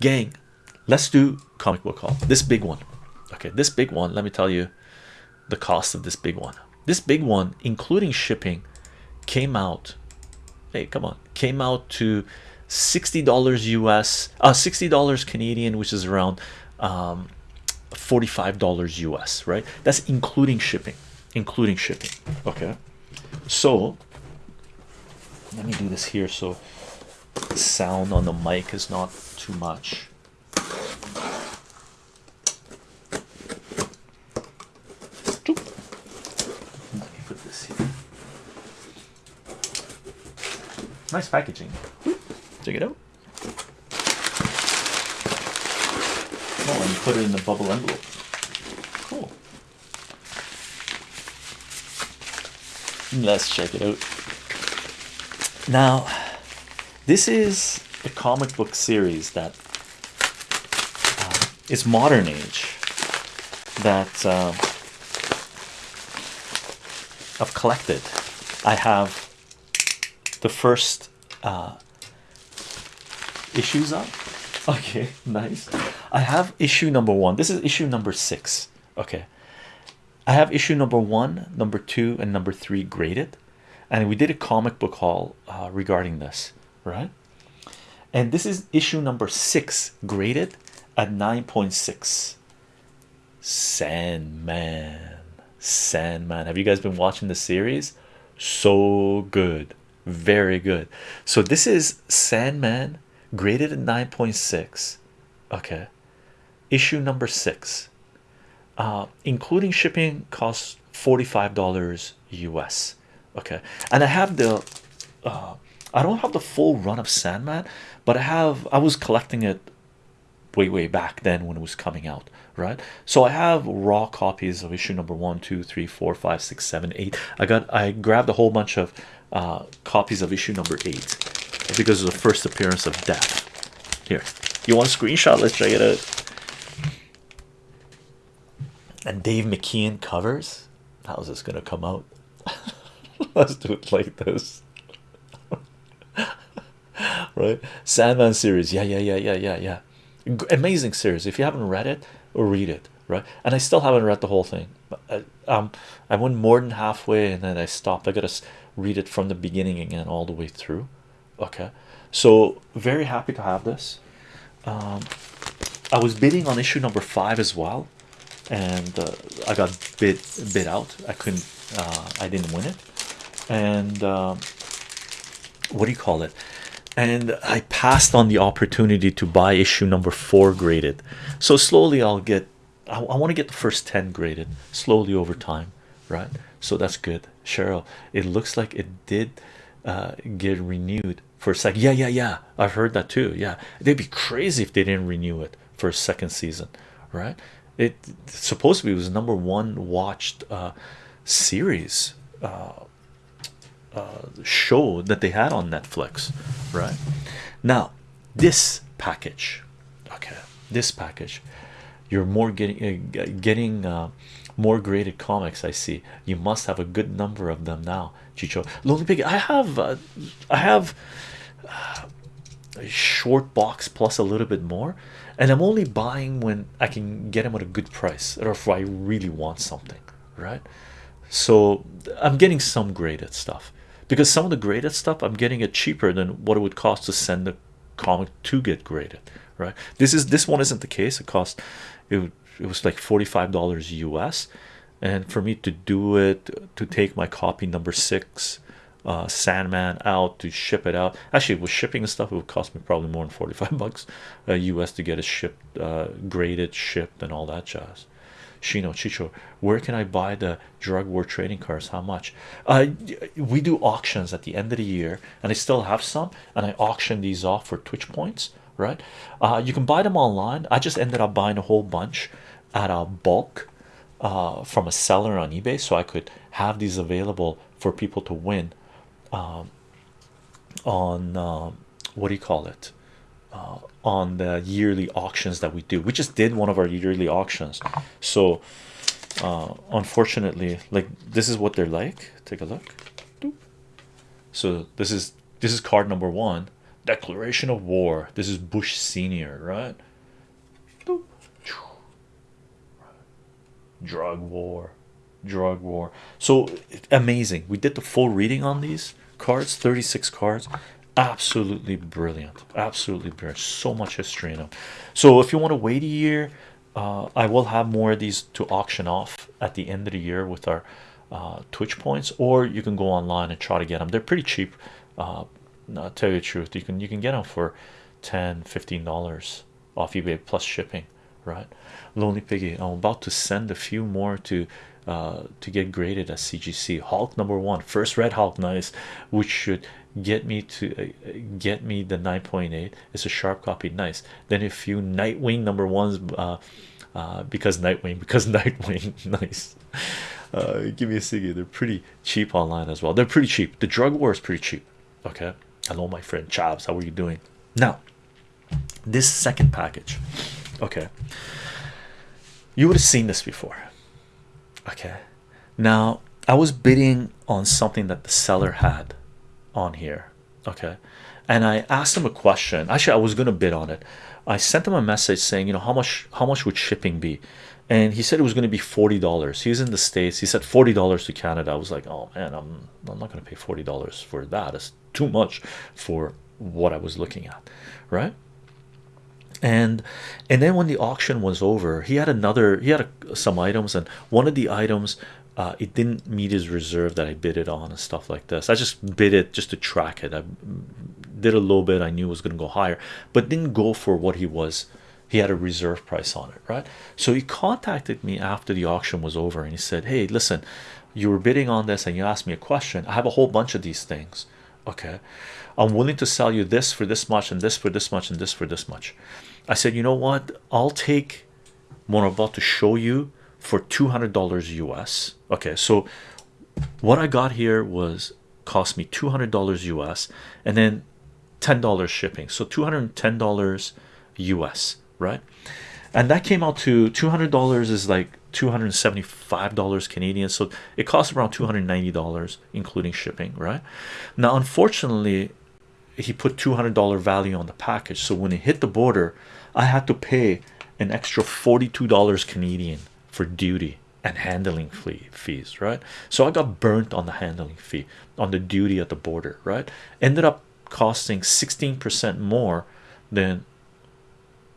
gang let's do comic book haul. This big one. Okay this big one let me tell you the cost of this big one. This big one including shipping came out hey come on came out to $60 US uh $60 Canadian which is around um $45 US right? That's including shipping including shipping okay? So let me do this here so sound on the mic is not too much. Let me put this here. Nice packaging. Check it out. Oh and put it in the bubble envelope. Cool. Let's check it out. Now this is a comic book series that uh, is modern age that uh, I've collected. I have the first uh, issues up. Okay nice. I have issue number one. This is issue number six. Okay. I have issue number one number two and number three graded. And we did a comic book haul uh, regarding this right and this is issue number six graded at 9.6 Sandman. Sandman. Have you guys been watching the series? So good. Very good. So this is Sandman graded at 9.6 okay. Issue number six. Uh, including shipping costs $45 US okay. And I have the uh, I don't have the full run of Sandman but I have I was collecting it way way back then when it was coming out right? So I have raw copies of issue number one two three four five six seven eight. I got I grabbed a whole bunch of uh, copies of issue number eight because of the first appearance of death. Here. You want a screenshot? Let's check it out. And Dave McKean covers? How's this gonna come out? Let's do it like this right? Sandman series yeah yeah yeah yeah yeah yeah. Amazing series. If you haven't read it or read it right? And I still haven't read the whole thing. I, uh, um I went more than halfway and then I stopped. I gotta read it from the beginning again all the way through. Okay? So very happy to have this. Um, I was bidding on issue number five as well and uh, I got bid bid out. I couldn't uh, I didn't win it. And um, what do you call it and I passed on the opportunity to buy issue number four graded. So slowly I'll get I, I want to get the first 10 graded slowly over time right? So that's good. Cheryl it looks like it did uh, get renewed for a second yeah yeah yeah. I've heard that too yeah. They'd be crazy if they didn't renew it for a second season right? It supposed to be was number one watched uh, series uh, show that they had on Netflix. Right. Now this package. Okay. This package. You're more getting uh, getting uh, more graded comics I see. You must have a good number of them now Chicho. Lonely Pig I have uh, I have uh, a short box plus a little bit more and I'm only buying when I can get them at a good price or if I really want something right? So I'm getting some graded stuff because some of the graded stuff I'm getting it cheaper than what it would cost to send the comic to get graded right? This is this one isn't the case. It cost it, it was like $45 US and for me to do it to take my copy number six uh, Sandman out to ship it out actually with shipping and stuff it would cost me probably more than 45 bucks uh, US to get it shipped uh, graded shipped and all that jazz Shino Chicho where can I buy the drug war trading cards? How much? Uh, we do auctions at the end of the year and I still have some and I auction these off for Twitch points right? Uh, you can buy them online. I just ended up buying a whole bunch at a bulk uh, from a seller on eBay so I could have these available for people to win um, on uh, what do you call it uh, on the yearly auctions that we do. We just did one of our yearly auctions. So uh, unfortunately like this is what they're like. Take a look. So this is this is card number one. Declaration of war. This is bush senior right? Drug war. Drug war. So amazing. We did the full reading on these cards 36 cards absolutely brilliant. Absolutely brilliant. So much history in them so if you want to wait a year uh, I will have more of these to auction off at the end of the year with our uh, Twitch points or you can go online and try to get them they're pretty cheap uh, I'll tell you the truth you can you can get them for 10 15 dollars off eBay plus shipping right? Lonely piggy I'm about to send a few more to uh, to get graded as CGC Hulk number one first red Hulk nice which should get me to uh, get me the 9.8 it's a sharp copy nice. Then a few Nightwing number ones uh, uh, because Nightwing because Nightwing nice. Uh, give me a second they're pretty cheap online as well. They're pretty cheap. The drug war is pretty cheap okay? Hello my friend Chavs how are you doing? Now this second package okay. You would have seen this before. Okay. Now I was bidding on something that the seller had on here. Okay. And I asked him a question. Actually I was gonna bid on it. I sent him a message saying you know how much how much would shipping be? And he said it was going to be $40 he's in the states. He said $40 to Canada. I was like oh man I'm, I'm not going to pay $40 for that. It's too much for what I was looking at. Right and and then when the auction was over he had another he had a, some items and one of the items uh, it didn't meet his reserve that I bid it on and stuff like this. I just bid it just to track it. I did a little bit. I knew it was going to go higher but didn't go for what he was he had a reserve price on it right? So he contacted me after the auction was over and he said hey listen you were bidding on this and you asked me a question. I have a whole bunch of these things okay? I'm willing to sell you this for this much and this for this much and this for this much I said you know what? I'll take about to show you for $200 US okay so what I got here was cost me $200 US and then $10 shipping. So $210 US right? And that came out to $200 is like $275 Canadian. So it costs around $290 including shipping right? Now unfortunately he put $200 value on the package. So when it hit the border I had to pay an extra $42 Canadian for duty and handling fee fees right? So I got burnt on the handling fee on the duty at the border right? Ended up costing 16% more than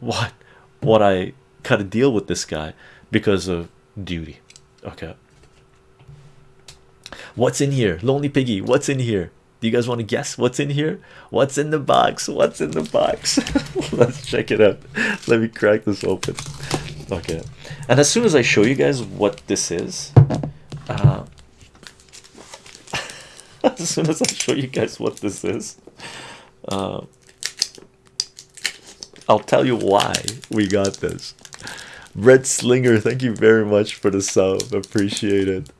what what I cut a deal with this guy because of duty okay? What's in here? Lonely piggy what's in here do you guys want to guess what's in here? What's in the box? What's in the box? Let's check it out. Let me crack this open. Okay. And as soon as I show you guys what this is uh, as soon as I show you guys what this is uh, I'll tell you why we got this. Red Slinger thank you very much for the sub. Appreciate it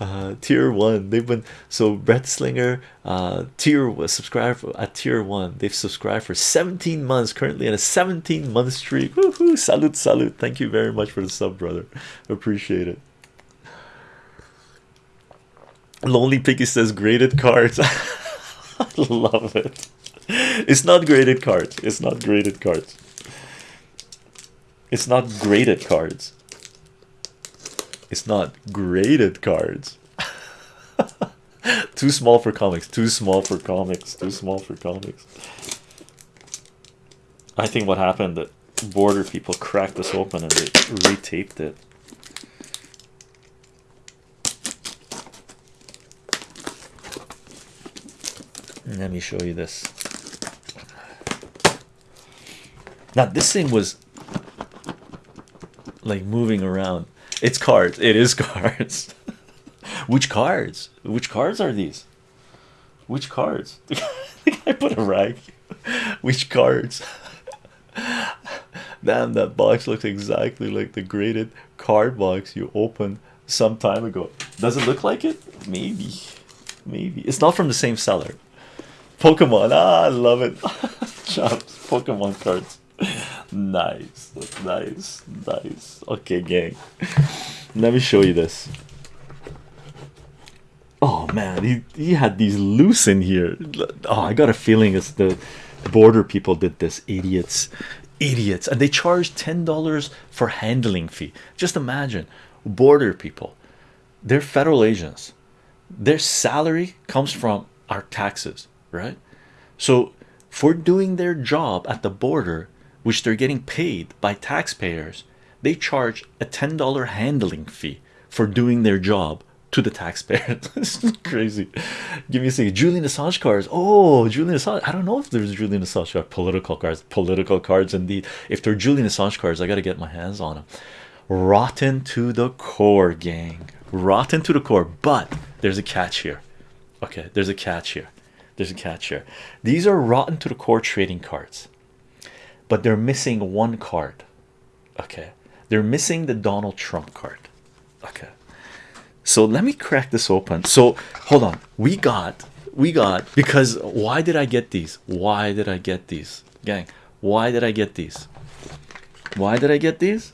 uh, tier one. They've been so Red Slinger uh, tier subscribe at tier one. They've subscribed for 17 months currently in a 17 month streak. Woohoo! salute salute. Thank you very much for the sub brother. Appreciate it. Lonely piggy says graded cards. I love it. It's not graded cards. It's not graded cards. It's not graded cards it's not graded cards. Too small for comics. Too small for comics. Too small for comics. I think what happened that border people cracked this open and they retaped it. Let me show you this. Now this thing was like moving around it's cards. It is cards. Which cards? Which cards are these? Which cards? I put a rag which cards? Damn that box looks exactly like the graded card box you opened some time ago. Does it look like it? Maybe. Maybe. It's not from the same seller. Pokemon. Ah I love it. Chops Pokemon cards nice nice nice. Okay gang. Let me show you this. Oh man he, he had these loose in here. Oh I got a feeling it's the border people did this. Idiots idiots. And they charged ten dollars for handling fee. Just imagine border people. They're federal agents. Their salary comes from our taxes right? So for doing their job at the border which they're getting paid by taxpayers they charge a ten dollar handling fee for doing their job to the taxpayers. this is crazy. Give me a second. Julian Assange cards. Oh, Julian Assange. I don't know if there's Julian Assange cards. Political cards. Political cards, indeed. If they're Julian Assange cards, I got to get my hands on them. Rotten to the core, gang. Rotten to the core. But there's a catch here. Okay, there's a catch here. There's a catch here. These are rotten to the core trading cards, but they're missing one card. Okay, they're missing the Donald Trump card. Okay, so let me crack this open. So hold on, we got we got because why did I get these? Why did I get these, gang? Why did I get these? Why did I get these?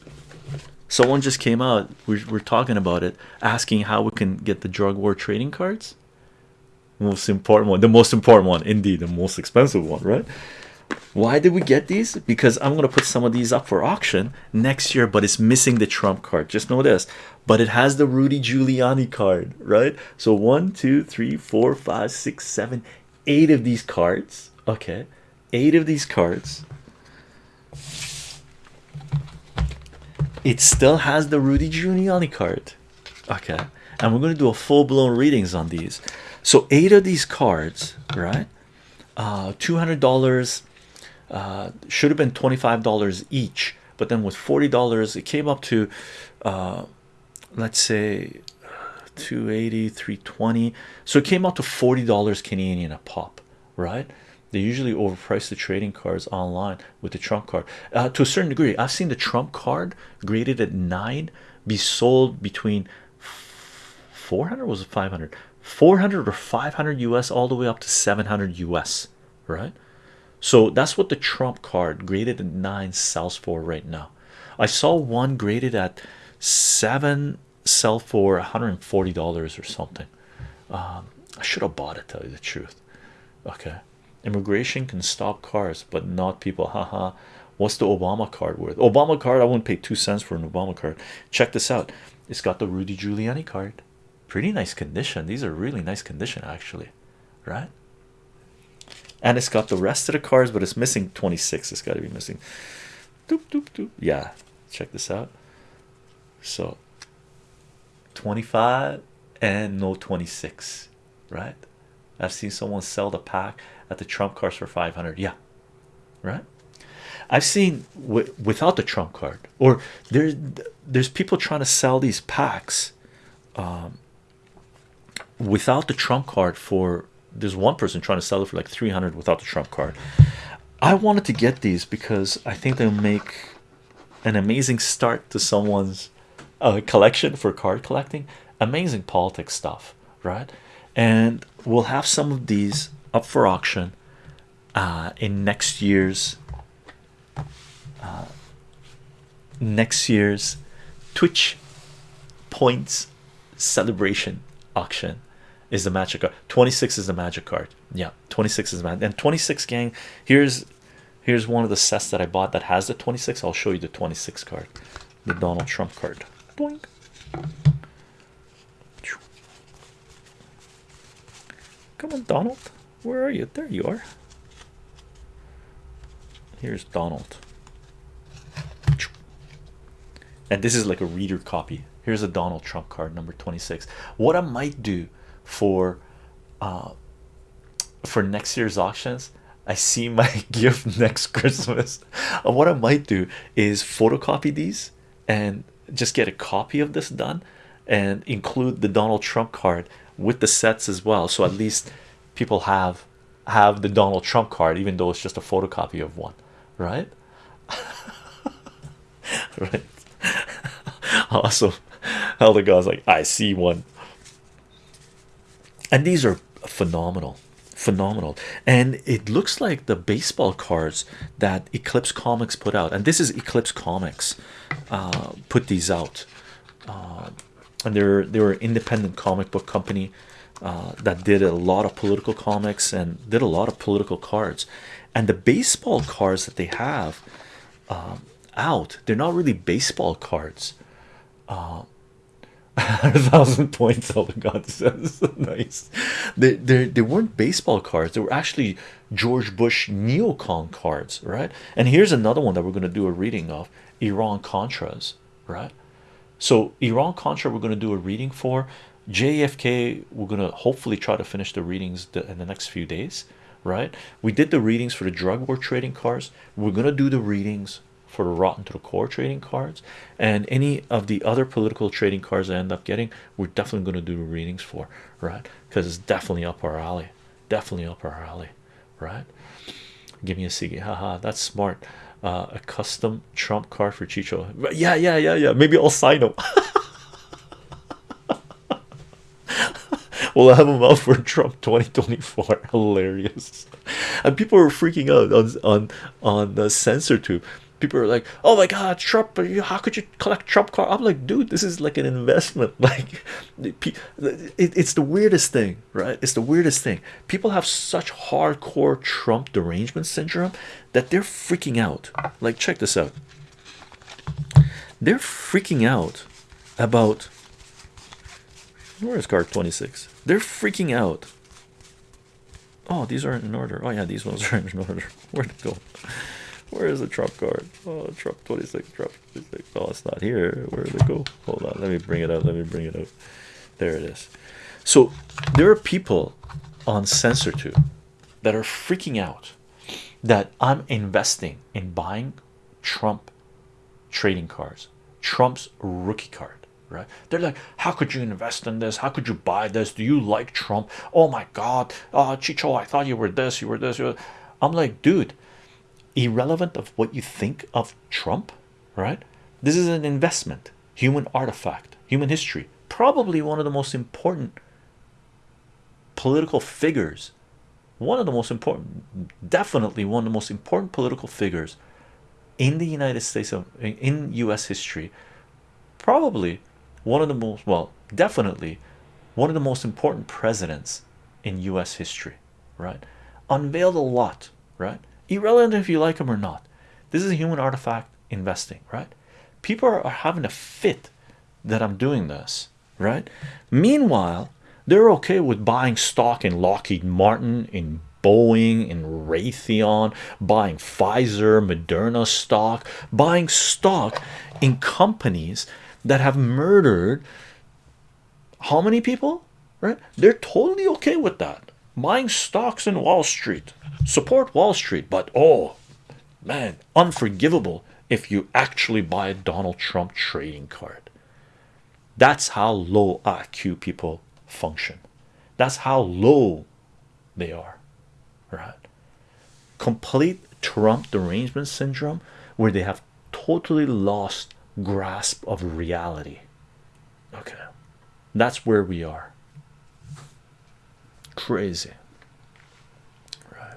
Someone just came out. We're, we're talking about it, asking how we can get the drug war trading cards. Most important one, the most important one, indeed, the most expensive one, right? Why did we get these? Because i'm going to put some of these up for auction next year but it's missing the trump card. Just know this but it has the rudy giuliani card right? So one two three four five six seven eight of these cards okay eight of these cards. It still has the rudy giuliani card okay and we're going to do a full-blown readings on these. So eight of these cards right uh 200 dollars uh, should have been $25 each but then with $40 it came up to uh, let's say 280 320 so it came out to $40 Canadian a pop right? They usually overprice the trading cards online with the Trump card. Uh, to a certain degree I've seen the Trump card graded at 9 be sold between 400 was it 500 400 or 500 US all the way up to 700 US right so that's what the Trump card graded at nine sells for right now. I saw one graded at seven sell for $140 or something. Um, I should have bought it, tell you the truth. Okay, immigration can stop cars, but not people. Haha. What's the Obama card worth? Obama card, I wouldn't pay two cents for an Obama card. Check this out. It's got the Rudy Giuliani card. Pretty nice condition. These are really nice condition, actually, right? And it's got the rest of the cards but it's missing 26 it's got to be missing. Doop, doop, doop. yeah check this out. So 25 and no 26 right? I've seen someone sell the pack at the Trump cards for 500 yeah right? I've seen without the Trump card or there's there's people trying to sell these packs um, without the Trump card for there's one person trying to sell it for like 300 without the Trump card. I wanted to get these because I think they'll make an amazing start to someone's uh, collection for card collecting. Amazing politics stuff, right? And we'll have some of these up for auction uh, in next year's uh, next year's Twitch points celebration auction is the magic card. 26 is the magic card. Yeah 26 is man and 26 gang here's here's one of the sets that I bought that has the 26 I'll show you the 26 card the Donald Trump card. Boink. come on Donald. Where are you? There you are. Here's Donald. And this is like a reader copy. Here's a Donald Trump card number 26 what I might do for uh for next year's auctions I see my gift next Christmas. Uh, what I might do is photocopy these and just get a copy of this done and include the Donald Trump card with the sets as well. So at least people have have the Donald Trump card even though it's just a photocopy of one right? Right. Awesome. Elder God's like I see one and these are phenomenal phenomenal. And it looks like the baseball cards that eclipse comics put out and this is eclipse comics uh, put these out. Uh, and they're they were independent comic book company uh, that did a lot of political comics and did a lot of political cards. And the baseball cards that they have um, out they're not really baseball cards. Uh, a thousand points oh all the god says nice. They, they they weren't baseball cards. They were actually george bush neocon cards right? And here's another one that we're going to do a reading of iran contras right? So iran contra we're going to do a reading for. Jfk we're going to hopefully try to finish the readings in the next few days right? We did the readings for the drug war trading cards. We're going to do the readings for the rotten to the core trading cards. And any of the other political trading cards I end up getting we're definitely going to do readings for right? Because it's definitely up our alley. Definitely up our alley right? Give me a Sigi haha that's smart. Uh, a custom trump card for Chicho. Yeah yeah yeah yeah maybe I'll sign them we'll have them out for Trump 2024 hilarious. And people are freaking out on on on the censor tube people are like oh my god trump how could you collect trump card i'm like dude this is like an investment. Like it's the weirdest thing right? It's the weirdest thing. People have such hardcore trump derangement syndrome that they're freaking out. Like check this out. They're freaking out about where is card 26 they're freaking out. Oh these aren't in order. Oh yeah these ones are in order. Where'd it go where is the Trump card? Oh Trump 26 Trump 26 oh it's not here. Where did it? Go hold on. Let me bring it up. Let me bring it up. There it is. So there are people on CensorTube that are freaking out that I'm investing in buying Trump trading cards Trump's rookie card right? They're like how could you invest in this? How could you buy this? Do you like Trump? Oh my god. Uh Chicho I thought you were this you were this you were... I'm like dude irrelevant of what you think of Trump right? This is an investment human artifact human history probably one of the most important political figures one of the most important definitely one of the most important political figures in the United States of in US history. Probably one of the most well definitely one of the most important presidents in US history right? Unveiled a lot right irrelevant if you like them or not. This is a human artifact investing right? People are, are having a fit that I'm doing this right? Meanwhile they're okay with buying stock in Lockheed Martin in Boeing in Raytheon buying Pfizer Moderna stock buying stock in companies that have murdered how many people right? They're totally okay with that buying stocks in Wall Street. Support Wall Street but oh man unforgivable if you actually buy a Donald Trump trading card. That's how low IQ people function. That's how low they are right? Complete Trump derangement syndrome where they have totally lost grasp of reality. Okay. That's where we are crazy. Right.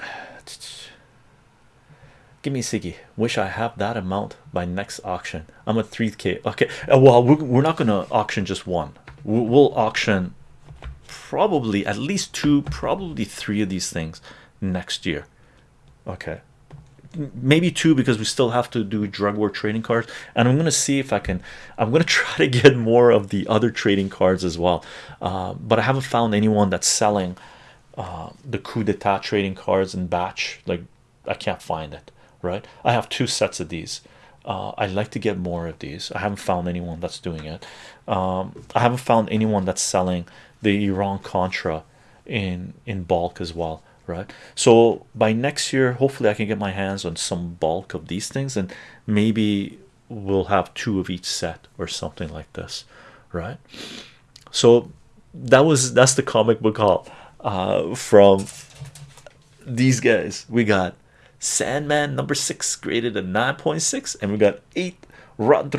Give me Siggy. Wish I have that amount by next auction. I'm a 3k okay. Uh, well we're, not gonna auction just one. We'll auction probably at least two probably three of these things next year. Okay maybe two because we still have to do drug war trading cards. And I'm gonna see if I can I'm gonna try to get more of the other trading cards as well. Uh, but I haven't found anyone that's selling uh, the coup d'etat trading cards in batch. Like I can't find it right? I have two sets of these. Uh, I'd like to get more of these. I haven't found anyone that's doing it. Um, I haven't found anyone that's selling the Iran Contra in in bulk as well right? So by next year hopefully I can get my hands on some bulk of these things and maybe we'll have two of each set or something like this right? So that was that's the comic book haul uh, from these guys. We got Sandman number six graded at 9.6 and we got eight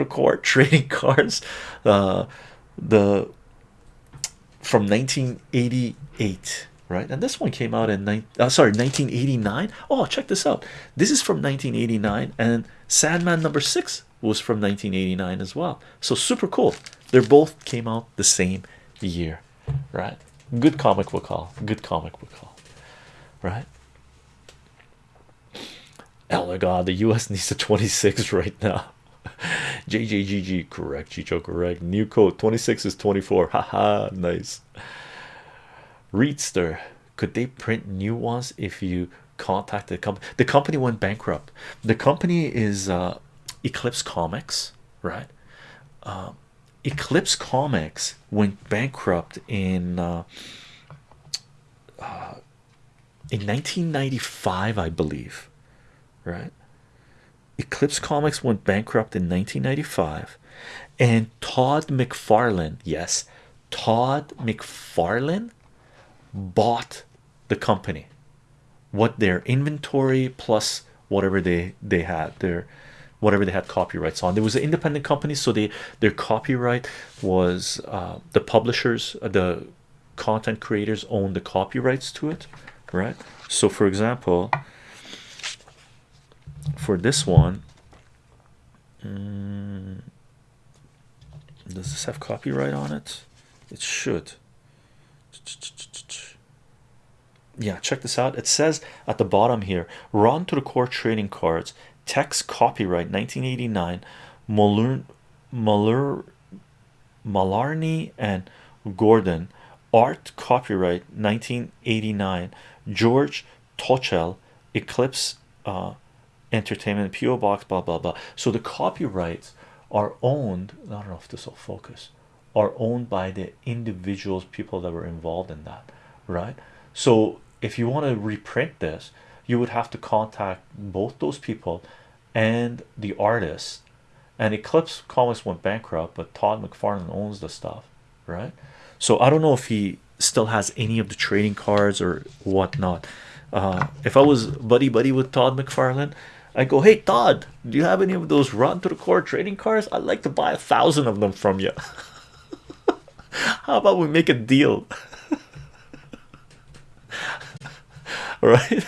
core trading cards uh, the from 1988 right and this one came out in nine uh, sorry 1989 oh check this out this is from 1989 and Sandman number six was from 1989 as well so super cool They both came out the same year, right? Good comic book call. Good comic book call, right? Oh my god, the US needs a 26 right now. JJGG, correct, Chicho, correct. New code 26 is 24. Haha, nice. Readster, could they print new ones if you contact the company? The company went bankrupt. The company is uh, Eclipse Comics, right? Um, Eclipse Comics went bankrupt in uh, uh, in 1995, I believe, right? Eclipse Comics went bankrupt in 1995, and Todd McFarlane, yes, Todd McFarlane bought the company. What their inventory plus whatever they they had their whatever they had copyrights on. There was an independent company, so they their copyright was uh, the publishers, uh, the content creators own the copyrights to it, right? So, for example, for this one, mm, does this have copyright on it? It should. Yeah, check this out. It says at the bottom here, rotten to the core trading cards, text copyright 1989, Muller, Muller, Malarney and Gordon, art copyright 1989, George Tochel, Eclipse uh, Entertainment, PO Box, blah blah blah. So the copyrights are owned. I don't know if this will focus. Are owned by the individuals, people that were involved in that, right? So if you want to reprint this, you would have to contact both those people and the artist. And Eclipse Comics went bankrupt, but Todd McFarlane owns the stuff, right? So I don't know if he still has any of the trading cards or whatnot. Uh, if I was buddy buddy with Todd McFarlane, I go, hey Todd, do you have any of those rotten to the core trading cards? I'd like to buy a thousand of them from you. How about we make a deal? right?